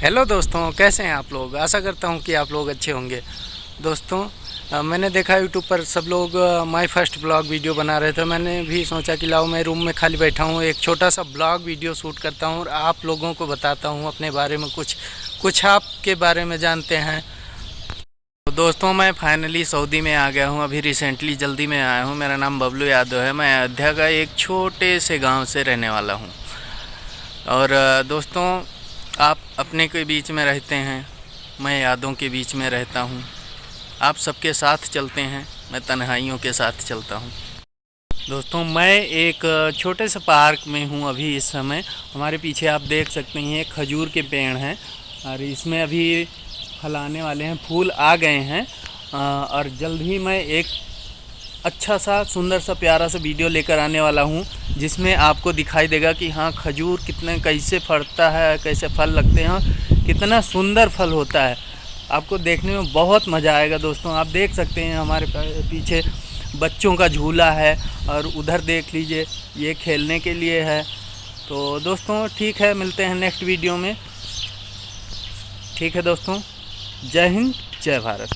Hello दोस्तों कैसे हैं आप लोग? आशा करता हूँ कि आप लोग अच्छे होंगे। दोस्तों आ, मैंने देखा यूट्यूब पर सब लोग माय फ़र्स्ट ब्लॉग वीडियो बना रहे थे। मैंने भी सोचा कि लाओ मैं रूम में खाली बैठा हूँ एक छोटा सा ब्लॉग वीडियो शूट करता हूँ और आप लोगों को बताता हूँ अपने बारे में कुछ कुछ आपके बारे में जानते हैं। तो दोस्तों मैं फाइनली सऊदी में आ गया हूँ। अभी रिसेंटली जल्दी में आया हूँ। मेरा नाम बबलू यादव है। मैं अयोध्या का एक छोटे से गाँव से रहने वाला हूँ। और दोस्तों आप अपने के बीच में रहते हैं, मैं यादों के बीच में रहता हूँ। आप सबके साथ चलते हैं, मैं तन्हाइयों के साथ चलता हूँ। दोस्तों, मैं एक छोटे से पार्क में हूँ अभी इस समय। हमारे पीछे आप देख सकते हैं, खजूर के पेड़ हैं और इसमें अभी फल आने वाले हैं, फूल आ गए हैं। और जल्द ही मैं एक अच्छा सा, सुंदर सा, प्यारा सा वीडियो लेकर आने वाला हूँ। जिसमें आपको दिखाई देगा कि हाँ खजूर कितने, कैसे फड़ता है, कैसे फल लगते हैं कितना सुंदर फल होता है। आपको देखने में बहुत मज़ा आएगा दोस्तों। आप देख सकते हैं हमारे पीछे बच्चों का झूला है और उधर देख लीजिए, ये खेलने के लिए है। तो दोस्तों, ठीक है, मिलते हैं नेक्स्ट वीडियो में। ठीक है दोस्तों, जय हिंद, जय भारत।